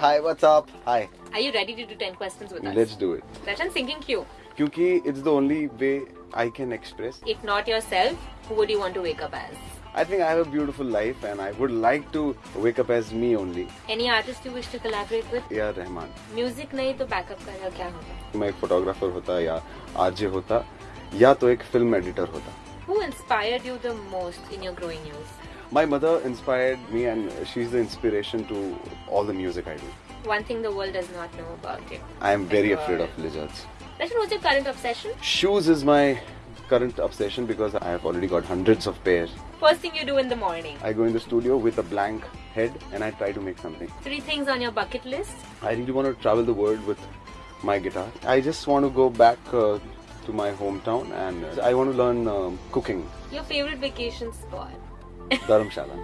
Hi, what's up? Hi. Are you ready to do 10 questions with us? Let's do it. Rachan, thinking क्यों? Kyunki it's the only way I can express. If not yourself, who would you want to wake up as? I think I have a beautiful life and I would like to wake up as me only. Any artist you wish to collaborate with? या Rahman Music नहीं तो backup का क्या होगा? मैं एक photographer होता या आरजे होता या तो एक फिल्म एडिटर होता Who inspired you the most in your growing years? My mother inspired me and she's the inspiration to all the music I do. One thing the world does not know about you. I am very afraid God. of lizards. Rachan, what's your current obsession? Shoes is my current obsession because I have already got hundreds of pairs. First thing you do in the morning? I go in the studio with a blank head and I try to make something. Three things on your bucket list? I really want to travel the world with my guitar. I just want to go back uh, to my hometown and uh, I want to learn um, cooking. Your favorite vacation spot? Darmşalan.